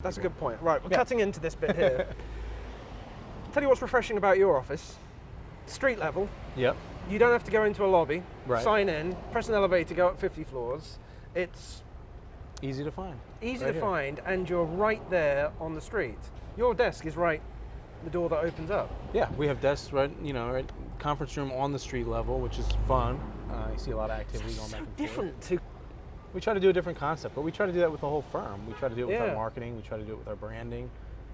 That's a good point. Right, we're Yeah. cutting into this bit here. Tell you what's refreshing about your office. Street level. Yep. You don't have to go into a lobby, Right. sign in, press an elevator, go up 50 floors. It's Easy to find. easy Right to here. find, and you're right there on the street. Your desk is right the door that opens up. Yeah, we have desks right, you know, right, conference room on the street level, which is fun. Uh, you see a lot of activity going So back and forth. different to We try to do a different concept, but we try to do that with the whole firm. We try to do it with Yeah. our marketing. We try to do it with our branding,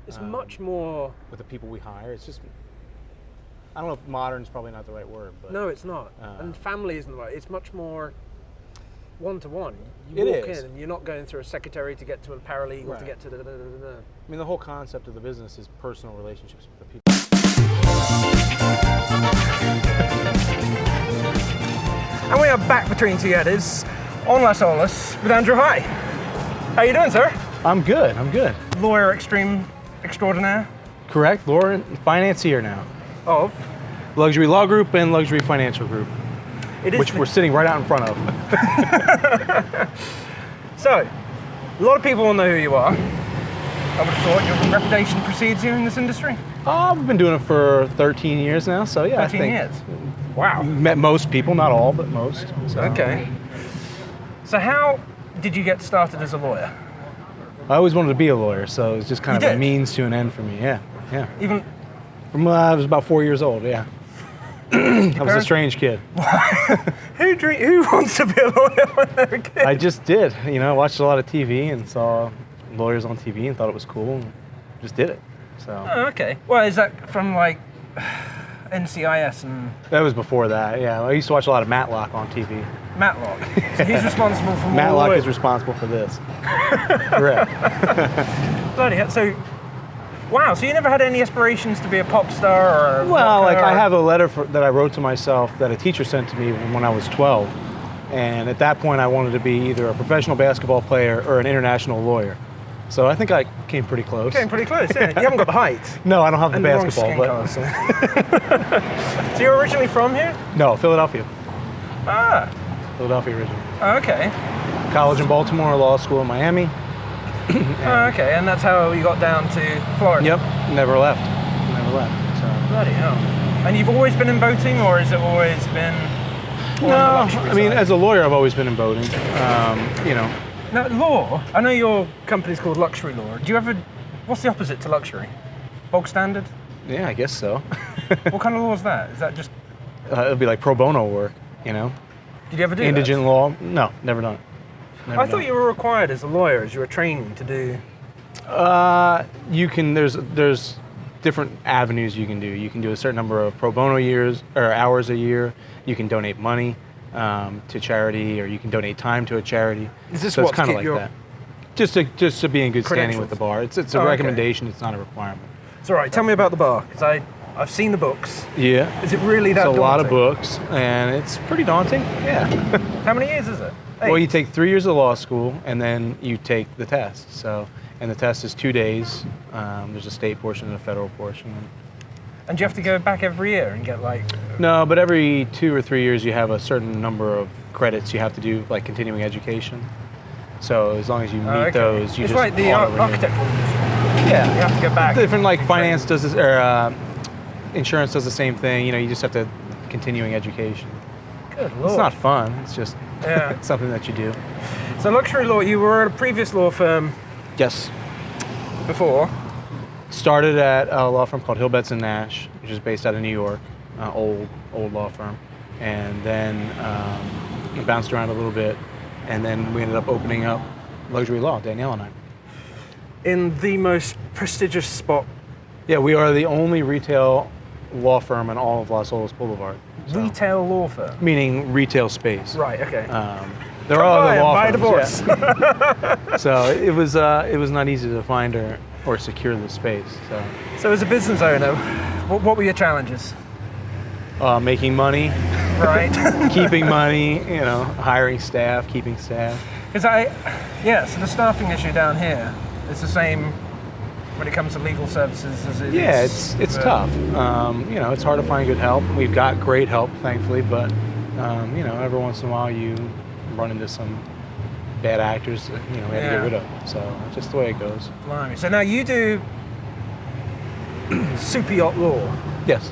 it's Um, much more with the people we hire. It's just, I don't know if modern is probably not the right word, but No, it's not. Uh, and family isn't the right. It's much more one to one. You It walk is. in and you're not going through a secretary to get to a paralegal to get to the. da- da- da-. I mean, the whole concept of the business is personal relationships with the people. And we are back between two eddies on Las Olas with Andrew High. How you doing, sir? I'm good. I'm good. Lawyer extreme extraordinaire Correct. Lauren, financier now. of. Luxury Law Group and Luxury Financial Group, It is which we're sitting right out in front of. So, a lot of people will know who you are. I would have thought your reputation precedes you in this industry. Ah, oh, I've been doing it for 13 years now, so yeah. I 13 think years. Wow. Met most people, not all, but most. So. Okay. So, how did you get started as a lawyer? I always wanted to be a lawyer, so it was just kind You of did? a means to an end for me. Yeah, yeah. Even From uh, I was about four years old. Yeah. I was a strange kid. who dream, who wants to be a lawyer when they're a kid? I just did. You know, I watched a lot of TV and saw lawyers on TV and thought it was cool and just did it. So Oh, okay. Well, is that from like NCIS and that was before that. Yeah, I used to watch a lot of Matlock on TV. Matlock? So he's responsible for Matlock is responsible for this. Correct. Bloody hell. So, wow. So you never had any aspirations to be a pop star or? Well, like rocker I have a letter for, that I wrote to myself that a teacher sent to me when I was 12, and at that point I wanted to be either a professional basketball player or an international lawyer. So I think I came pretty close. Came pretty close. Yeah. You haven't got the height. no, I don't have the And basketball, but so. so you're originally from here? no, Philadelphia, Ah. Philadelphia originally. Oh, okay. College in Baltimore, law school in Miami. Oh, okay. And that's how you got down to Florida. Yep, never left, never left. So. Bloody hell. And you've always been in boating, or has it always been? No, I mean, side? as a lawyer, I've always been in boating. Um, you know, Now, law. I know your company's called Luxury Law. Do you ever? What's the opposite to luxury? Bog standard. yeah, I guess so. what kind of law is that? Is that just? uh, it'd be like pro bono work, you know, Did you ever do that? indigent law. No, never done it. Never I done thought it. you were required as a lawyer, as you were training to do. Uh, you can. There's there's different avenues you can do. You can do a certain number of pro bono years or hours a year. You can donate money um, to charity, or you can donate time to a charity. Is this so what, it's kind of like that. Just to just to be in good standing with the bar. It's it's a Oh, okay. recommendation. It's not a requirement. It's all right. Tell me about the bar, because I I've seen the books. Yeah. Is it really that? It's a lot of books, and it's pretty daunting. Yeah. How many years is it? well, you take three years of law school, and then you take the test. So, and the test is two days. Um, there's a state portion and a federal portion. And do you have to go back every year and get like? No, but every two or three years, you have a certain number of credits you have to do, like continuing education. So as long as you meet Oh, okay. those, you it's just like the architectural. Yeah, You have to go back. different like finance does this, or uh, insurance does the same thing. You know, you just have to continuing education. Good lord. It's not fun. It's just Yeah. something that you do. So luxury law. You were at a previous law firm Yes. before. Started at a law firm called Hill Betts and Nash, which is based out of New York, uh, old old law firm, and then um, bounced around a little bit, and then we ended up opening up Luxury Law, Danielle and I. in the most prestigious spot. Yeah, we are the only retail law firm in all of Las Olas Boulevard. So- Retail law firm. meaning retail space. Right. Okay. Um, there are Buy other law buy firms. divorce. yeah. so it was uh, it was not easy to find or, or secure the space. So So as a business owner, what, what were your challenges? uh, making money, Right. keeping money, you know, hiring staff, keeping staff. Because I, yeah. So the staffing issue down here, it's the same when it comes to legal services as it Yeah, is it's it's tough. Um, you know, it's hard to find good help. We've got great help, thankfully, but um, you know, every once in a while you run into some bad actors, that, you know, we had to get rid of. So just the way it goes. Blimey. So now you do super yacht law. Yes.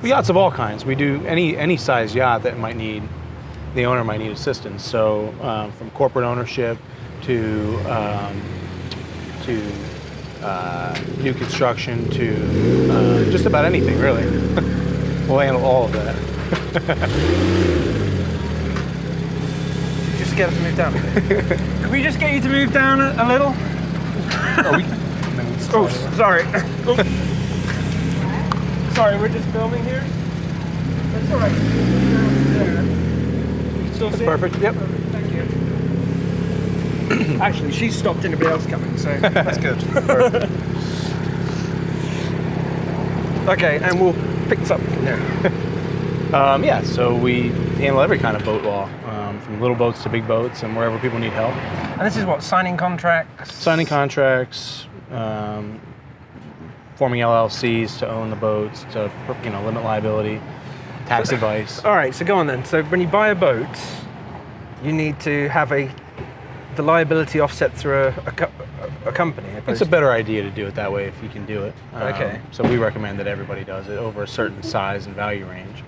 Well, yachts of all kinds. We do any any size yacht that might need the owner might need assistance. So um, from corporate ownership to um, to uh, new construction to uh, just about anything really. we'll handle all of that. Just get us to move down a. Could we just get you to move down a, a little? Oh, we, Oh, sorry. Oh. sorry, we're just filming here. That's all right. Still That's see it? perfect. Yep. Actually, she's stopped anybody else coming, so that's good. okay, and we'll pick this up from there. Um, yeah, so we handle every kind of boat law, um, from little boats to big boats, and wherever people need help. And this is what signing contracts. Signing contracts, um, forming LLCs to own the boats, to you know limit liability, tax advice. All right, so go on then. So when you buy a boat, you need to have a the liability offset through a, a, co- a company. It's a better idea to do it that way if you can do it. Um, Okay. So we recommend that everybody does it over a certain size and value range.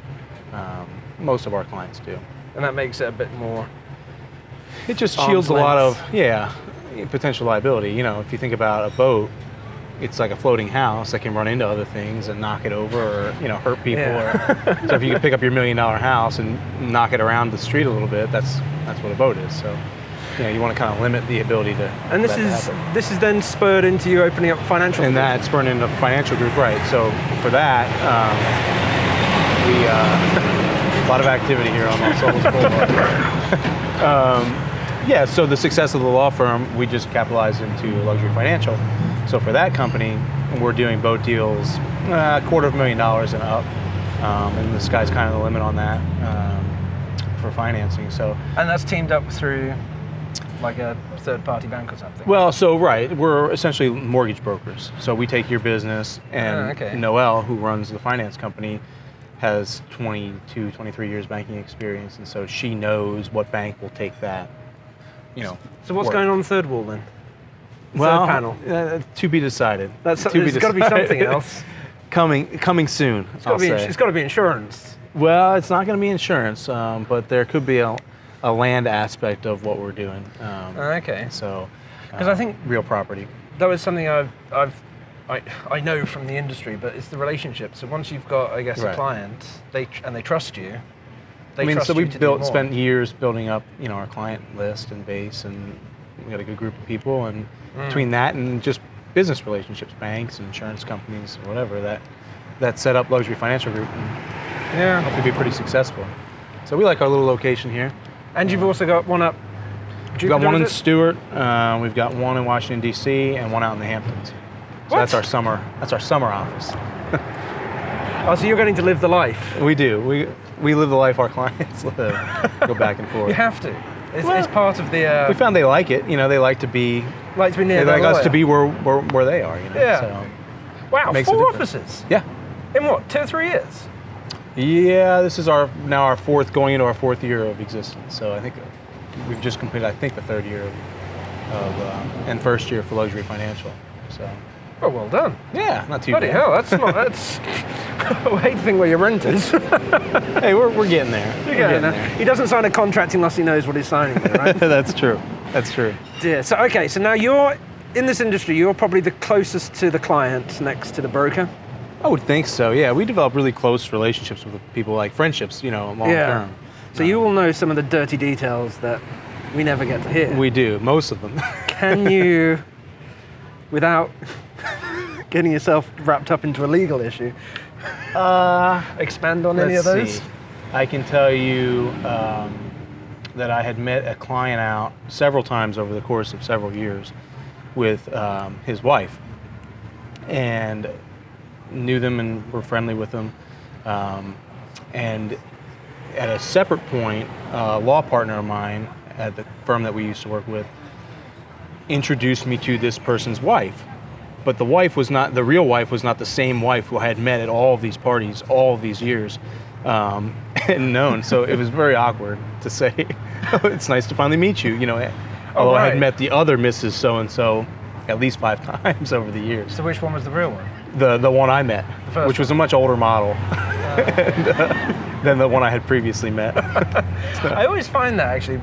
Um, most of our clients do. and that makes it a bit more. It just shields a lot of yeah potential liability. You know, if you think about a boat, it's like a floating house that can run into other things and knock it over or you know hurt people. Yeah. Or, so if you can pick up your million dollar house and knock it around the street a little bit, that's that's what a boat is. So you know you want to kind of limit the ability to. And this is happen. this is then spurred into you opening up financial. and that spurned into financial group, right? So for that, um, we uh, a lot of activity here on Las Olas Boulevard. um, yeah, so the success of the law firm, we just capitalized into luxury financial. So for that company, we're doing boat deals, uh, a quarter of a million dollars and up, um, and the sky's kind of the limit on that um, for financing. So and that's teamed up through like a third party bank or something. Well, so right, we're essentially mortgage brokers. So we take your business, and Ah, okay. Noel, who runs the finance company, has 22, 23 years banking experience, and so she knows what bank will take that. You know. so what's work. going on third wall then? The Well, third panel. uh, to be decided. That's to there's got to be something else. coming, coming soon. It's got I'll to be. say. It's got to be insurance. Well, it's not going to be insurance, um, but there could be a, a land aspect of what we're doing. Um, Okay. so. 'Cause I uh, think- real property. That was something I've I've. I, I know from the industry, but it's the relationship. So once you've got, I guess, a client, they tr- and they trust you. They I mean, so we built, spent years building up, you know, our client list and base, and we got a good group of people. And Mm. between that and just business relationships, banks and insurance companies, whatever, that that set up Luxury Financial Group and Yeah. hopefully be pretty successful. So we like our little location here. And you've also got one up. We've got one in? Stuart, uh, we've got one in Washington D.C., and one out in the Hamptons. So that's our summer. That's our summer office. Oh, so you're getting to live the life. We do. We we live the life our clients live. Go back and forth. You have to. It's, Well, it's part of the. Uh, We found they like it. You know, they like to be like to be near they like us to be where, where, where they are, you know. Yeah. So, Wow, four offices yeah. in what? Two or three years. Yeah, this is our now our fourth going into our fourth year of existence. So I think we've just completed I think the third year of, of uh, and first year for luxury financial. So Oh, well done. yeah, not too Bloody bad. hell, that's not. That's. I hate to think where your rent is. Hey, we're, we're getting there. We're Yeah, getting no. there. He doesn't sign a contract unless he knows what he's signing, there, right? That's true. That's true. yeah. So okay, so now you're in this industry. You're probably the closest to the client next to the broker. I would think so. Yeah, we develop really close relationships with people, like friendships. You know, long yeah. term. So you will know some of the dirty details that we never get to hear. We do most of them. Can you, without getting yourself wrapped up into a legal issue, uh, expand on any of those? see. I can tell you um, that I had met a client out several times over the course of several years with um, his wife, and knew them and were friendly with them. Um, and at a separate point, a law partner of mine at the firm that we used to work with introduced me to this person's wife. But the wife was not, the real wife was not the same wife who I had met at all of these parties all of these years and known. So it was very awkward to say, oh, it's nice to finally meet you, you know. Although I had met the other Mrs. So and So at least five times over the years. So which one was the real one? The the one I met, which was a much older model and, uh, than the one I had previously met. I always find that actually,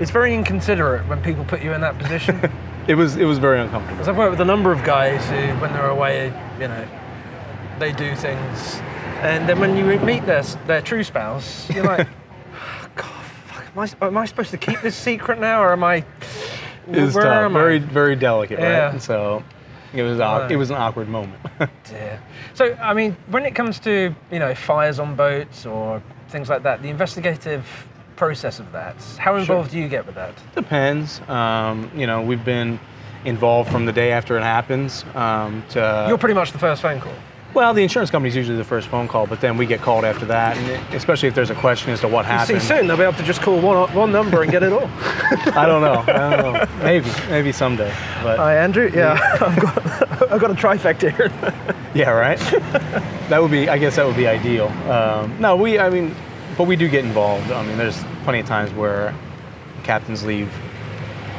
it's very inconsiderate when people put you in that position. it was it was very uncomfortable. Because I've worked with a number of guys who, when they're away, you know, they do things, and then when you meet their their true spouse, you're like, "Oh, God, fuck, am I, am I supposed to keep this secret now, or am I? Where tough, am I? very very delicate, Yeah. right? So it was it was an awkward moment. Dear. So, I mean, when it comes to you know fires on boats or things like that, the investigative process of that, how involved do you get with that? Depends. Um, you know, we've been involved from the day after it happens um, to You're pretty much the first phone call. Well, the insurance company is usually the first phone call, but then we get called after that, and especially if there's a question as to what See, happened. soon they'll be able to just call one one number and get it all. I don't know. I don't know. Maybe maybe someday, but Hi, Andrew. Yeah, I've got I've got a trifecta here. yeah, right. that would be. I guess that would be ideal. Um, no, we. I mean, but we do get involved. I mean, there's plenty of times where captains leave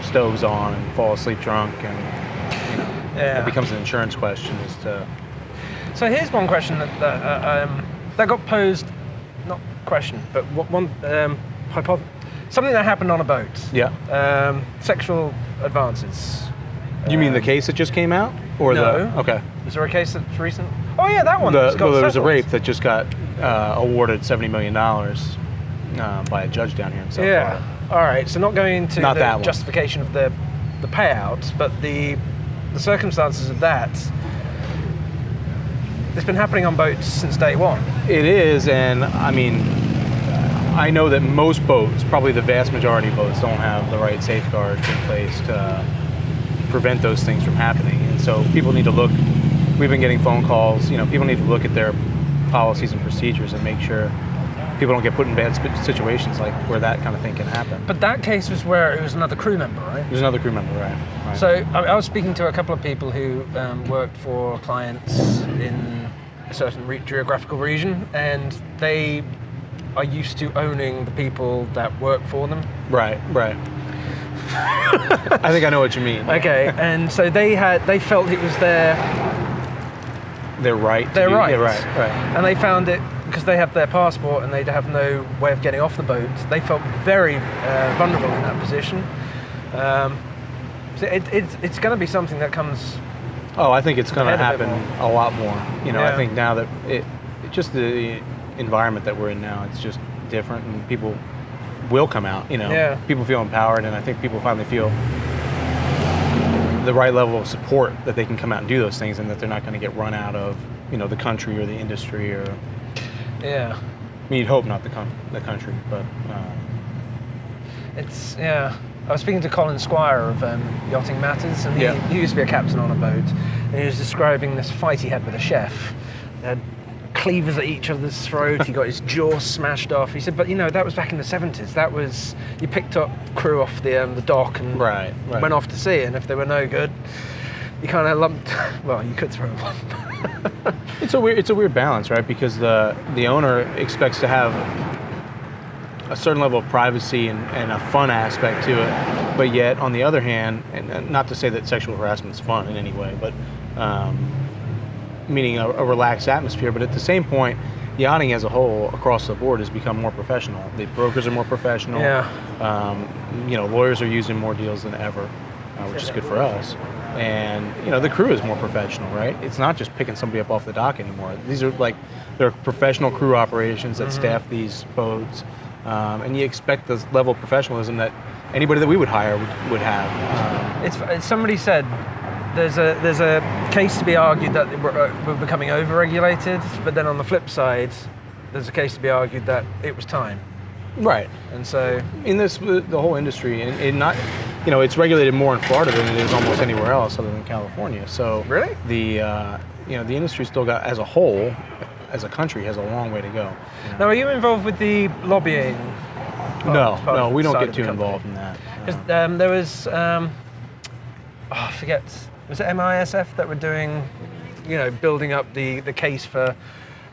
stoves on and fall asleep drunk, and yeah. it becomes an insurance question as to So here's one question that that, uh, um, that got posed, not question, but what one um, hypothesis, something that happened on a boat. yeah. Um, sexual advances. You mean the Um, case that just came out, or no. the okay? Is there a case that's recent? Oh yeah, that one. The, well, there was a rape that just got uh, awarded seventy million dollars uh, by a judge down here in South Yeah. Florida. All right. So not going into Not the justification of the the payout, but the the circumstances of that. It's been happening on boats since day one. It is, and I mean, I know that most boats, probably the vast majority of boats, don't have the right safeguards in place to prevent those things from happening. And so people need to look. We've been getting phone calls. You know, people need to look at their policies and procedures and make sure people don't get put in bad situations like where that kind of thing can happen. But that case was where it was another crew member, right? There's another crew member, right? right. So I, I was speaking to a couple of people who um, worked for clients in a certain re- geographical region, and they are used to owning the people that work for them. right, right. I think I know what you mean. Okay, and so they had they felt it was their They're right. their right, Yeah, right, right. and they found it because they have their passport and they have no way of getting off the boat. They felt very uh, vulnerable in that position. Um, so it, it's it's going to be something that comes. Oh, I think it's going to a happen a lot more. You know, Yeah. I think now that it, it just the environment that we're in now, it's just different, and people will come out. You know, Yeah. people feel empowered, and I think people finally feel the right level of support that they can come out and do those things, and that they're not going to get run out of you know the country or the industry or. Yeah, I mean, you'd hope not the, com- the country, but uh, it's yeah. I was speaking to Colin Squire of um, Yachting Matters, and he, Yeah. he used to be a captain on a boat, and he was describing this fight he had with a chef. They had cleavers at each other's throat. he got his jaw smashed off. He said, "But you know, that was back in the '70s. That was you picked up crew off the um, the dock and Right, right. went off to sea, and if they were no good, you kind of lumped. Well, you could throw them off. It's a weird it's a weird balance, right? Because the the owner expects to have a certain level of privacy and, and a fun aspect to it, but yet on the other hand, and not to say that sexual harassment is fun in any way, but um, meaning a, a relaxed atmosphere. But at the same point, yachting as a whole across the board has become more professional. The brokers are more professional. Yeah. Um, you know, lawyers are using more deals than ever, uh, which is good for us. And you know, the crew is more professional, right? It's not just picking somebody up off the dock anymore. These are like they're professional crew operations that staff these boats, um, and you expect the level of professionalism that anybody that we would hire would, would have. Um, somebody said there's a there's a case to be argued that we're, uh, we're becoming overregulated, but then on the flip side, there's a case to be argued that it was time. right. And so in this the whole industry and, and not you know it's regulated more in Florida than it is almost anywhere else other than California so Really? the uh, you know the industry still got as a whole as a country has a long way to go now, are you involved with the lobbying? part- no no we don't get too involved in that 'Cause, um, there was um, oh, I forget was it MISF that were doing you know building up the the case for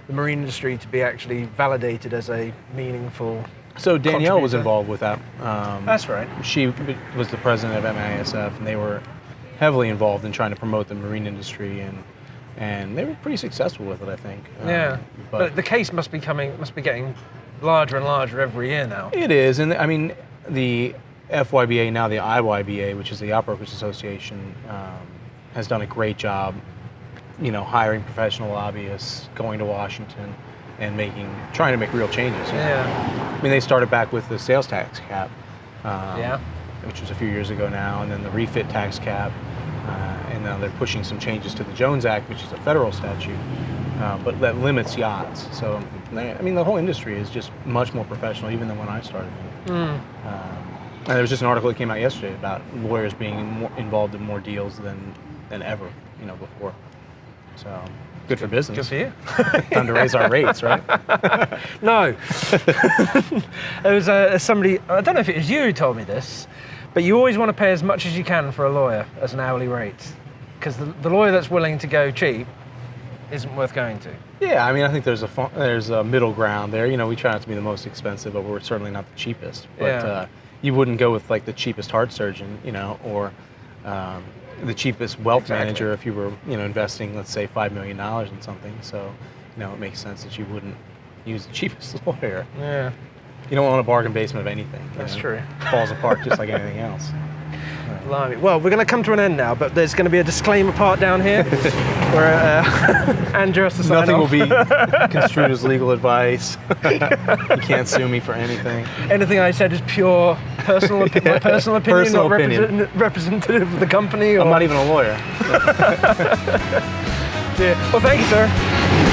the marine industry to be actually validated as a meaningful So Danielle was involved with that. Um, That's right. she was the president of MISF, and they were heavily involved in trying to promote the marine industry, and and they were pretty successful with it, I think. Um, Yeah, but, but the case must be coming, must be getting larger and larger every year now. it is, and I mean the FYBA now, the IYBA, which is the Yacht Brokers Association, um, has done a great job. You know, hiring professional lobbyists, going to Washington, and making trying to make real changes. you know. Yeah, I mean, they started back with the sales tax cap, um, Yeah. which was a few years ago now, and then the refit tax cap, and now they're pushing some changes to the Jones Act, which is a federal statute, uh, but that limits yachts. So, I mean, the whole industry is just much more professional, even than when I started. Mm. Um, and there was just an article that came out yesterday about lawyers being more involved in more deals than than ever, you know, before. So, good for business. good for you. Time to raise our rates, right? No. there was uh, somebody, I don't know if it was you who told me this, but you always want to pay as much as you can for a lawyer as an hourly rate. Because the, the lawyer that's willing to go cheap isn't worth going to. Yeah, I mean, I think there's a there's a middle ground there. You know, we try not to be the most expensive, but we're certainly not the cheapest. But Yeah. uh, you wouldn't go with like the cheapest heart surgeon, you know, or um, the cheapest wealth Exactly. manager if you were, you know, investing, let's say, five million dollars in something. So, you know, it makes sense that you wouldn't use the cheapest lawyer. Yeah, You don't want a bargain basement of anything. That's know. true. Falls apart just like anything else. blimey. Well, we're going to come to an end now, but there's going to be a disclaimer part down here where uh, Andrew has to sign Nothing will be construed as legal advice. you can't sue me for anything. Anything I said is pure personal, opi- my personal opinion, Personal not opinion. represent- representative of the company. Or, I'm not even a lawyer. Yeah. Well, thank you, sir.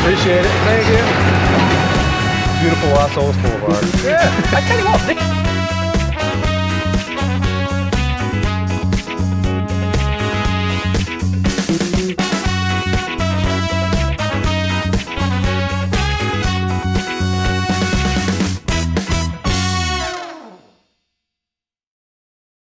Appreciate it. Thank you. Beautiful Las Olas Boulevard. Yeah. I tell you what.